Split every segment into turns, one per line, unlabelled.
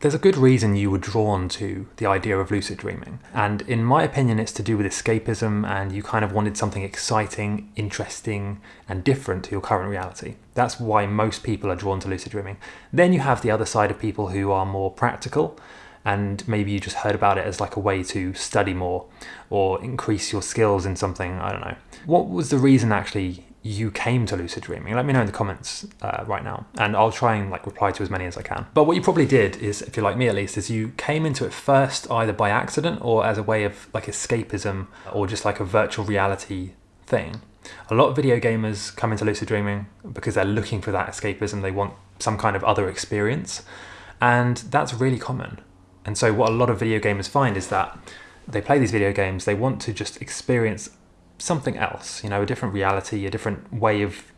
there's a good reason you were drawn to the idea of lucid dreaming. And in my opinion, it's to do with escapism and you kind of wanted something exciting, interesting, and different to your current reality. That's why most people are drawn to lucid dreaming. Then you have the other side of people who are more practical and maybe you just heard about it as like a way to study more or increase your skills in something, I don't know. What was the reason actually you came to lucid dreaming. Let me know in the comments uh, right now and i'll try and like reply to as many as i can. But what you probably did is if you're like me at least is you came into it first either by accident or as a way of like escapism or just like a virtual reality thing. A lot of video gamers come into lucid dreaming because they're looking for that escapism. They want some kind of other experience. And that's really common. And so what a lot of video gamers find is that they play these video games they want to just experience something else, you know, a different reality, a different way of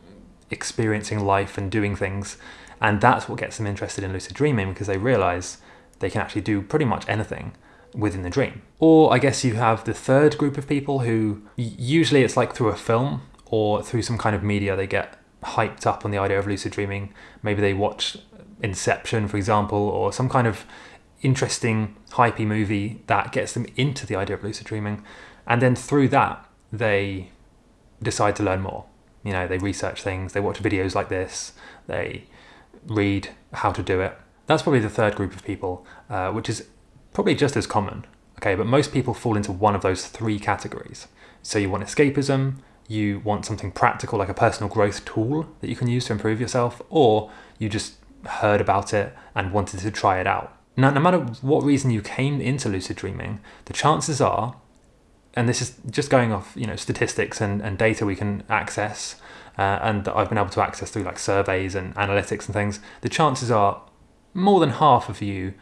experiencing life and doing things. And that's what gets them interested in lucid dreaming because they realize they can actually do pretty much anything within the dream. Or I guess you have the third group of people who usually it's like through a film or through some kind of media they get hyped up on the idea of lucid dreaming. Maybe they watch Inception, for example, or some kind of interesting, hypey movie that gets them into the idea of lucid dreaming. And then through that, they decide to learn more. You know, they research things, they watch videos like this, they read how to do it. That's probably the third group of people, uh, which is probably just as common. Okay, but most people fall into one of those three categories. So you want escapism, you want something practical like a personal growth tool that you can use to improve yourself, or you just heard about it and wanted to try it out. Now, no matter what reason you came into lucid dreaming, the chances are and this is just going off you know statistics and, and data we can access uh, and that I've been able to access through like surveys and analytics and things, the chances are more than half of you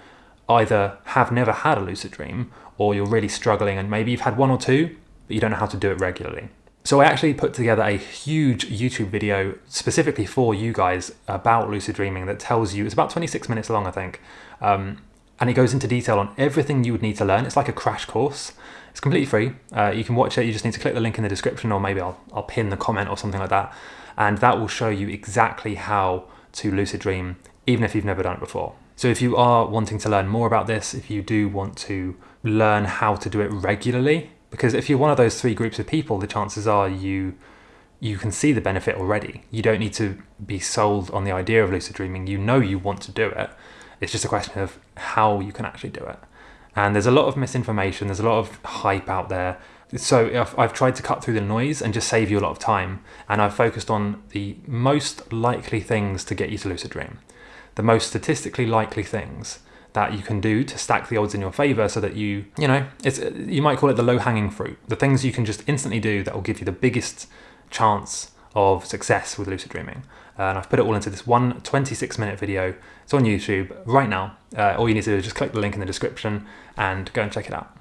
either have never had a lucid dream or you're really struggling and maybe you've had one or two, but you don't know how to do it regularly. So I actually put together a huge YouTube video specifically for you guys about lucid dreaming that tells you, it's about 26 minutes long, I think, um, and it goes into detail on everything you would need to learn. It's like a crash course. It's completely free. Uh, you can watch it. You just need to click the link in the description or maybe I'll, I'll pin the comment or something like that. And that will show you exactly how to lucid dream, even if you've never done it before. So if you are wanting to learn more about this, if you do want to learn how to do it regularly, because if you're one of those three groups of people, the chances are you you can see the benefit already. You don't need to be sold on the idea of lucid dreaming. You know you want to do it. It's just a question of how you can actually do it. And there's a lot of misinformation, there's a lot of hype out there. So I've tried to cut through the noise and just save you a lot of time. And I've focused on the most likely things to get you to lucid dream. The most statistically likely things that you can do to stack the odds in your favor so that you, you know, it's you might call it the low hanging fruit. The things you can just instantly do that will give you the biggest chance of success with lucid dreaming. Uh, and I've put it all into this one 26 minute video. It's on YouTube right now. Uh, all you need to do is just click the link in the description and go and check it out.